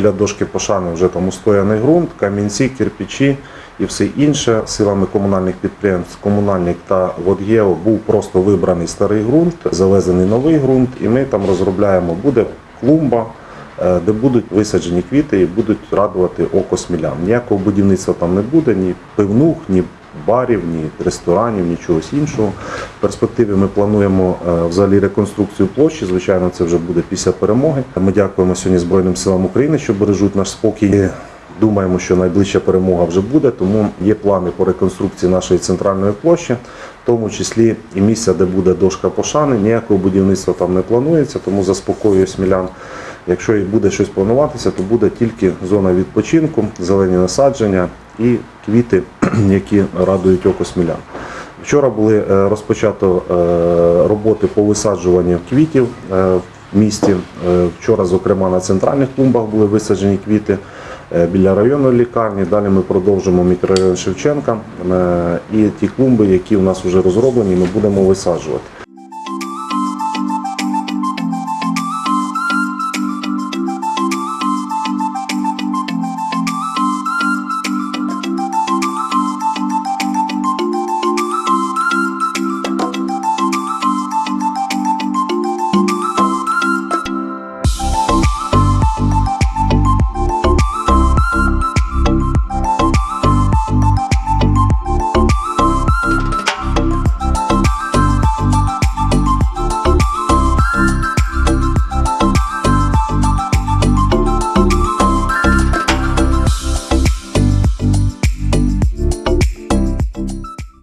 біля дошки пошани вже там устояний ґрунт, камінці, кирпичі і все інше. Силами комунальних підприємств, комунальник та Водгео був просто вибраний старий ґрунт, завезений новий ґрунт, і ми там розробляємо, буде клумба. е, Де будуть висаджені квіти і будуть радувати око смілян. Ніякого будівництва там не буде, ні пивнух, ні барів, ні ресторанів, ні чогось іншого. В перспективі ми плануємо е, взагалі реконструкцію площі. Звичайно, це вже буде після перемоги. Ми дякуємо сьогодні Збройним силам України, що бережуть наш спокій. Думаємо, що найближча перемога вже буде, тому є плани по реконструкції нашої центральної площі, в тому числі і місця, де буде дошка пошани. Ніякого будівництва там не планується, тому заспокоюю смілян. Якщо і буде щось плануватися, то буде тільки зона відпочинку, зелені насадження і квіти, які радують око смілян. Вчора були е, розпочато е, роботи по висаджуванню квітів е, в місті. Вчора, зокрема, на центральних клумбах були висаджені квіти біля районної лікарні. Далі ми продовжимо мікрорайон Шевченка і ті клумби, які у нас вже розроблені, ми будемо висаджувати.